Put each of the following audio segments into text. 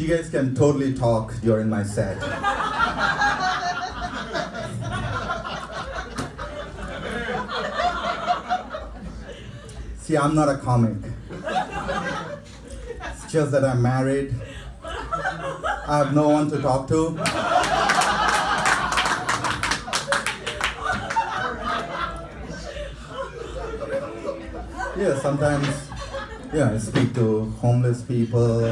You guys can totally talk during my set. See, I'm not a comic. It's just that I'm married. I have no one to talk to. Yeah, sometimes, yeah, I speak to homeless people,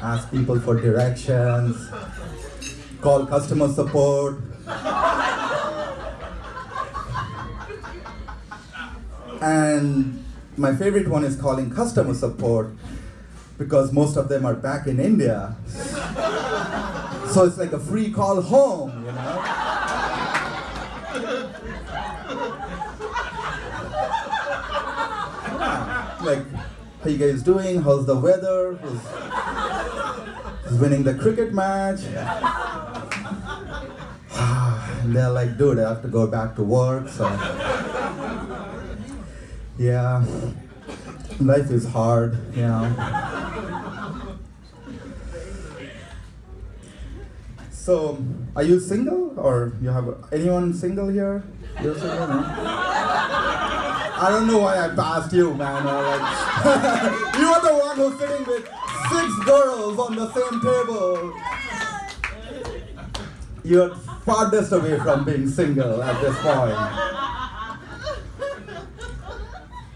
ask people for directions, call customer support. And my favorite one is calling customer support because most of them are back in India. So it's like a free call home, you know? Like, how you guys doing? How's the weather? Who's winning the cricket match? and they're like, dude, I have to go back to work, so. Yeah, life is hard, you know. So, are you single or you have anyone single here? You're single, no? I don't know why I passed you, man. Like, you are the one who's sitting with six girls on the same table. You're farthest away from being single at this point.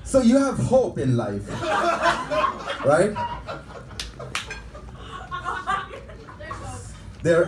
So you have hope in life, right? There,